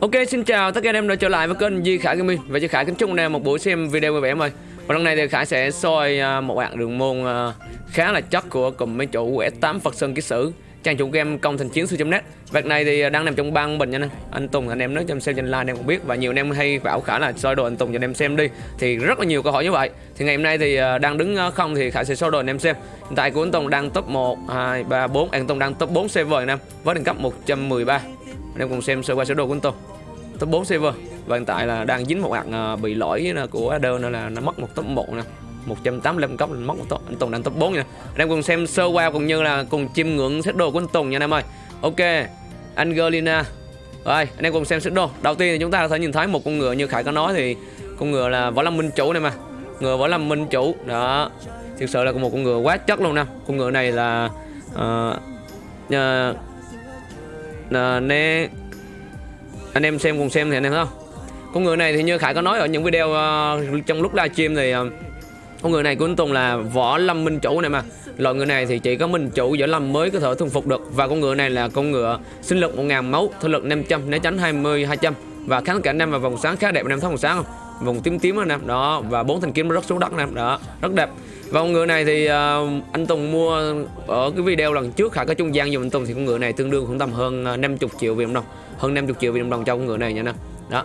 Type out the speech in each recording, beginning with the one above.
Ok xin chào tất cả anh em đã trở lại với kênh Di Khải Gaming. Và Di Khải kính chúc anh em một buổi xem video vui vẻ em ơi. Và lần này thì Khải sẽ soi à, một bạn đường môn à, khá là chất của cùng mấy chủ S8 Phật Sơn Ký Sử Trang chủ game công thành chiến sư.net Việc này thì đang nằm trong băng bình nha anh Anh Tùng anh em nói cho em xem trên live anh em cũng biết. Và nhiều anh em hay bảo Khải là soi đồ anh Tùng cho anh em xem đi. Thì rất là nhiều câu hỏi như vậy. Thì ngày hôm nay thì à, đang đứng không thì Khải sẽ soi đồ anh em xem. Hiện tại của anh Tùng đang top 1, 2, 3, 4 Anh Tùng đang top 4 server anh em Với đẳng cấp 113 Anh em cùng xem sơ qua sơ đồ của anh Tùng top 4 server. Và hiện tại là đang dính một hạt à, bị lỗi à, của Adder nên là nó mất một top 1 nè. 185 cấp mất một top. Anh Tùng đang top 4 nha anh em cùng xem sơ qua cũng như là cùng chiêm ngưỡng sơ đồ của anh Tùng nha anh em ơi. Ok Angelina. Rồi anh em cùng xem sơ đồ. Đầu tiên thì chúng ta có thể nhìn thấy một con ngựa như Khải có nói thì con ngựa là võ lâm minh chủ này mà. Ngựa võ lâm minh chủ. Đó. Thực sự là một con ngựa quá chất luôn nè. Con ngựa này là uh, uh, Ờ, nè. Anh em xem cùng xem thì anh em thấy không? Con người này thì như khải có nói ở những video uh, trong lúc livestream thì uh, con người này của anh Tùng là võ lâm minh chủ này mà. Loại người này thì chỉ có minh chủ võ lâm mới có thể thuần phục được. Và con ngựa này là con ngựa sinh lực 1000 máu thể lực 500 né tránh 20 200 và kháng cả năm và vòng sáng khá đẹp anh em thấy vòng sáng không? Vòng tím tím anh em đó và bốn thanh kiếm nó rất xuống đất anh em đó rất đẹp. Và con ngựa này thì uh, anh Tùng mua ở cái video lần trước khả có trung gian dùng anh Tùng thì con ngựa này tương đương khoảng tầm hơn ờ, 50 triệu Việt Nam đồng hơn 50 triệu Việt Nam đồng cho con ngựa này nha nè đó.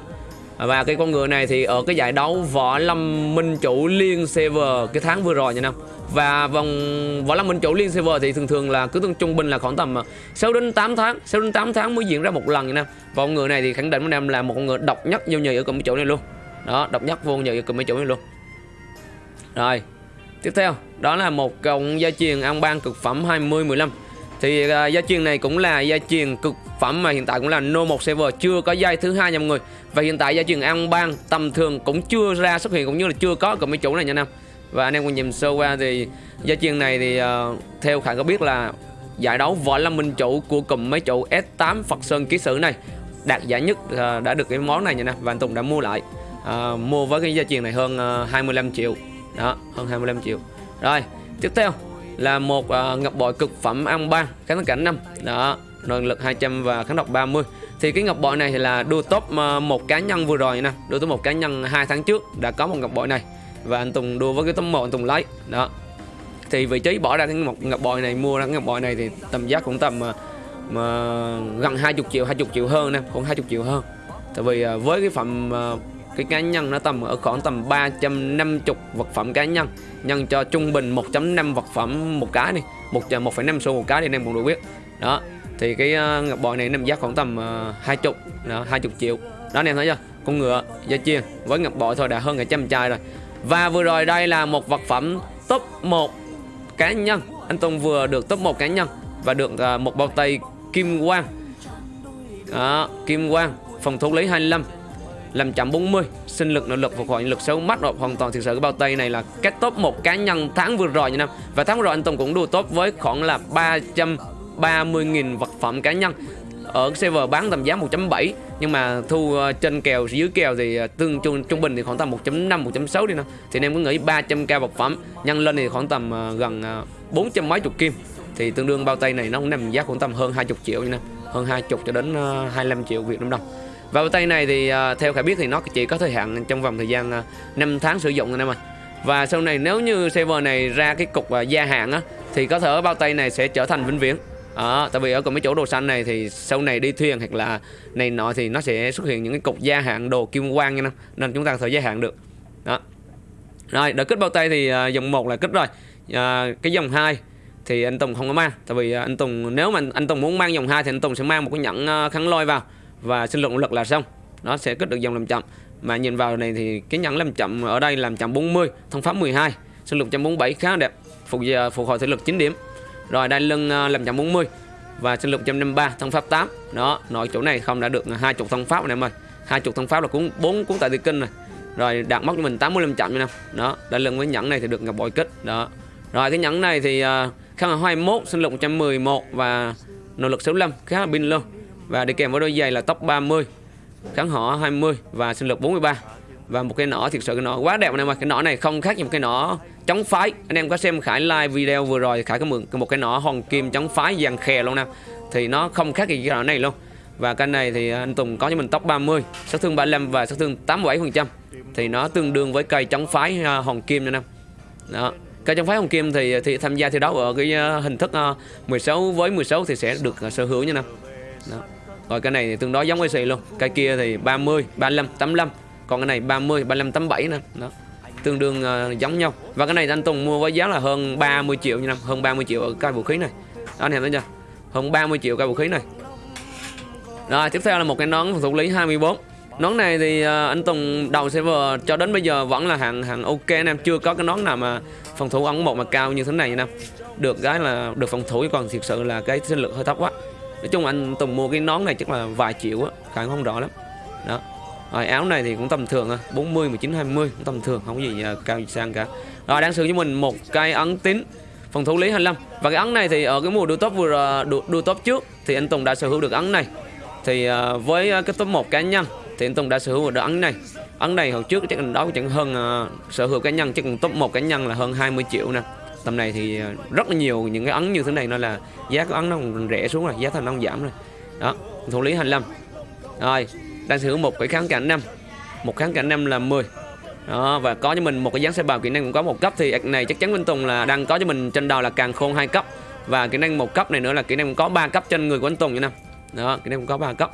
Và cái con ngựa này thì ở cái giải đấu võ lâm minh chủ liên server cái tháng vừa rồi nha năm và vòng võ lâm minh chủ liên server thì thường thường là cứ trung bình là khoảng tầm 6 đến 8 tháng 6 đến 8 tháng mới diễn ra một lần nha nè. Và con người này thì khẳng định với em là một con người độc nhất vô nhì ở cùng chỗ này luôn. Đó độc nhất vô nhì ở cùng mấy chỗ này luôn. Rồi tiếp theo đó là một cộng gia truyền ăn ban cực phẩm 20 15 thì uh, gia truyền này cũng là gia truyền cực phẩm mà hiện tại cũng là no một server chưa có giai thứ hai nha mọi người. Và hiện tại gia truyền an bang tầm thường cũng chưa ra xuất hiện cũng như là chưa có cùng mấy chủ này nha nam và anh em cùng nhìn sơ qua thì gia truyền này thì uh, theo khả có biết là giải đấu võ lâm minh chủ của cụm mấy chủ S8 Phật Sơn ký sử này đạt giải nhất uh, đã được cái món này nha nè và anh Tùng đã mua lại. Uh, mua với cái gia truyền này hơn uh, 25 triệu. Đó hơn 25 triệu. Rồi tiếp theo là một uh, ngọc bội cực phẩm ăn ba kháng cảnh năm. Đó năng lực 200 và kháng độc 30 thì cái ngọc bội này thì là đua top một cá nhân vừa rồi nè đua top một cá nhân hai tháng trước đã có một ngọc bội này và anh Tùng đua với cái tấm một anh Tùng lấy. Đó. Thì vị trí bỏ ra cái một ngọc bội này mua ra cái ngọc bội này thì tầm giá cũng tầm mà, mà gần 20 triệu 20 triệu hơn nè khoảng 20 triệu hơn. Tại vì à, với cái phẩm à, cái cá nhân nó tầm ở khoảng tầm 350 vật phẩm cá nhân. Nhân cho trung bình 1.5 vật phẩm một cái đi một một phẩy năm xu một cái thì anh em cũng được biết. Đó. Thì cái à, ngọc bội này nằm giá khoảng tầm hai chục hai chục triệu. Đó anh em thấy chưa? Con ngựa da chiên với ngọc bội thôi đã hơn cả trăm chai rồi và vừa rồi đây là một vật phẩm top 1 cá nhân. Anh Tùng vừa được top 1 cá nhân và được uh, một bao tay kim quang. Đó, kim quang phòng thủ lý 25 làm chậm 40 sinh lực nội lực phục hồi lực xấu mắt rồi hoàn toàn. Thực sự cái bao tay này là cái top một cá nhân tháng vừa rồi như năm và tháng vừa rồi anh Tùng cũng đua top với khoảng là 330.000 vật phẩm cá nhân ở server bán tầm giá 1.7 nhưng mà thu ờ, trên kèo, dưới kèo thì ờ, tương trung trung bình thì khoảng tầm 1.5 1.6 đi nào thì anh em có nghĩ 300k vật phẩm, nhân lên thì khoảng tầm ờ, gần 400 mấy chục kim thì tương đương bao tay này nó cũng nằm giá khoảng tầm hơn 20 triệu như nào hơn 20 cho đến 25 triệu Việt Nam đồng và bao tay này thì theo khả biết thì nó chỉ có thời hạn trong vòng thời gian 5 tháng sử dụng anh em ơi. Và sau này nếu như server này ra cái cục gia hạn á, thì có thể bao tay này sẽ trở thành vĩnh viễn. Đó, tại vì ở còn mấy chỗ đồ xanh này thì sau này đi thuyền hoặc là này nọ thì nó sẽ xuất hiện những cái cục gia hạn đồ kim quang nha nên chúng ta có thể gia hạn được. Đó. Rồi, đợt kích bao tay thì uh, dòng 1 là kích rồi. Uh, cái dòng 2 thì anh Tùng không có mang tại vì à, anh Tùng nếu mà anh Tùng muốn mang dòng 2 thì anh Tùng sẽ mang một cái nhẫn uh, kháng lôi vào và sinh lực lực là xong nó sẽ kết được dòng làm chậm mà nhìn vào này thì cái nhẫn làm chậm ở đây làm chậm 40 thông pháp 12 sinh lực 147 khá đẹp phục phục hồi thể lực 9 điểm rồi đai lưng à, làm chậm 40 và sinh lực 153 thông pháp 8 đó nội chỗ này không đã được à, hai chục thông pháp này em ơi. Hai chục thông pháp là cũng bốn cuốn tại địa kinh rồi. Rồi đạt mốc cho mình 85 chậm nha đó đai lưng với nhẫn này thì được ngọc bội kích. Đó. Rồi cái nhẫn này thì à, uh, kháng là 21 sinh lực 111 và nội lực 65 khá là pin luôn. Và đi kèm với đôi giày là tóc 30 kháng họ 20 và sinh lực 43 và một cái nỏ thiệt sự cái nỏ quá đẹp này mà cái nỏ này không khác gì một cái nỏ chống phái. Anh em có xem Khải live video vừa rồi Khải có mượn một cái nỏ hòn kim chống phái dàn khè luôn nè. Thì nó không khác gì cái nỏ này luôn. Và cái này thì anh Tùng có cho mình tóc 30 sát thương 35 và sát thương 87% thì nó tương đương với cây chống phái à, Hồng Kim nha Nam đó. Cây chống phái Hồng Kim thì thì tham gia thi đấu ở cái à, hình thức à, 16 với 16 thì sẽ được à, sở hữu nha nè. Đó. rồi cái này thì tương đối giống với xì luôn. Cây kia thì 30 35 85 còn cái này 30 35 87 nè. Đó tương đương uh, giống nhau và cái này anh Tùng mua với giá là hơn 30 triệu như năm hơn 30 triệu ở cây vũ khí này đó, anh em thấy chưa hơn 30 triệu cây vũ khí này rồi tiếp theo là một cái nón phòng thủ lý 24 Nón này thì uh, anh Tùng đầu server cho đến bây giờ vẫn là hạng hạng ok anh em chưa có cái nón nào mà phòng thủ ống một mà cao như thế này anh em. Được cái là được phòng thủ còn thực sự là cái sinh lực hơi thấp quá. Nói chung anh Tùng mua cái nón này chắc là vài triệu á, khả không rõ lắm. Đó. Rồi áo này thì cũng tầm thường à, 40 19 20 cũng tầm thường, không có gì uh, cao gì sang cả. Rồi đang sử cho mình một cây ấn tín phòng thủ lý 25 và cái ấn này thì ở cái mùa đua top vừa à, đua, đua top trước thì anh Tùng đã sở hữu được ấn này. Thì uh, với cái top 1 cá nhân thì anh Tùng đã sở hữu được ấn này. Ấn này hồi trước chắc đó chẳng hơn uh, sở hữu cá nhân chắc top một cá nhân là hơn 20 triệu nè. Tầm này thì rất là nhiều những cái ấn như thế này nó là giá của ấn nó rẻ xuống rồi giá thành nó giảm rồi. Đó thủ lý 25 rồi đang sở hữu một cái kháng cảnh năm. Một kháng cảnh năm là 10 đó và có cho mình một cái dáng xe bào kỹ năng cũng có một cấp thì này chắc chắn Vinh Tùng là đang có cho mình trên đầu là càng khôn hai cấp. Và kỹ năng một cấp này nữa là kỹ năng có 3 cấp trên người của anh Tùng như năm. Đó kỹ năng cũng có 3 cấp.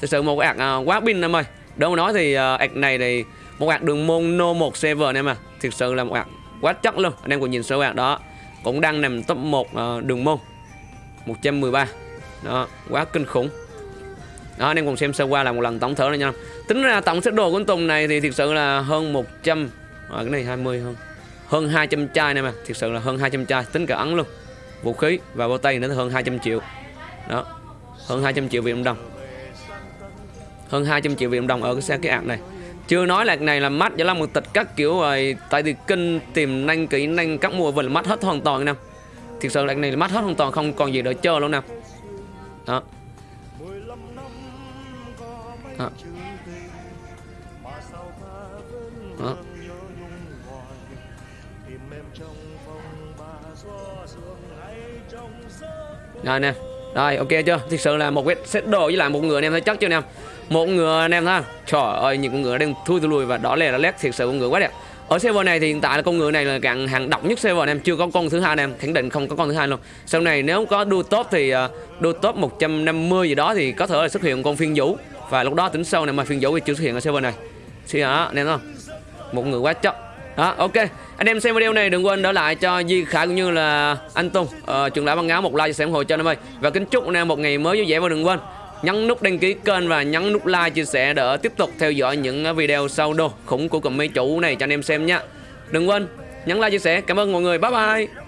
Thực sự một ạc uh, quá pin em ơi. Đâu nói thì uh, ạc này thì một ạc đường môn no một server em à thực sự là một ạc quá chất luôn. Anh em cùng nhìn số ạc đó cũng đang nằm top 1 uh, à, đường môn 113 đó quá kinh khủng đó anh em cùng xem sơ qua là một lần tổng thở này nha. Tính ra tổng sức đồ của Tùng này thì thực sự là hơn 100 à, cái này 20 hơn. Hơn 200 chai này mà thực sự là hơn 200 chai tính cả ấn luôn. Vũ khí và bao tay nữa hơn 200 triệu. Đó hơn 200 triệu Việt Nam đồng. Hơn 200 triệu Việt Nam đồng ở cái xe cái ạc này. Chưa nói là cái này là mắt là một tịch các kiểu rồi tại vì kinh tìm nhanh kỹ năng các mùa là mắt hết hoàn toàn nè. Thực sự là cái này là mắt hết hoàn toàn không còn gì để chơi luôn nè. Đó đó. đó. rồi nè. Rồi ok chưa? Thực sự là một cái set đồ với lại một người anh em thấy chắc chưa anh em một người anh em ha, trời ơi những con ngựa đang thui thui lùi và đỏ lè đỏ lét. Thực sự con ngựa quá đẹp. Ở server này thì hiện tại là con ngựa này là càng hàng độc nhất server anh em. Chưa có con thứ hai anh em. Khẳng định không có con thứ hai luôn. Sau này nếu có đua top thì ờ, uh, đua top 150 gì đó thì có thể là xuất hiện con phiên vũ và lúc đó tính sau này mà phiên dấu thì chưa xuất hiện ở server này. Suy hả anh em không? Một người quá chất đó ok. Anh em xem video này đừng quên đỡ lại cho Di Khải cũng như là anh Tùng uh, trường lão băng áo một like sẽ ủng hộ cho anh em ơi. Và kính chúc anh em một ngày mới vui vẻ và đừng quên nhấn nút đăng ký kênh và nhấn nút like chia sẻ để tiếp tục theo dõi những video sau đồ khủng của cụm mấy chủ này cho anh em xem nha. Đừng quên nhấn like chia sẻ. Cảm ơn mọi người. Bye bye.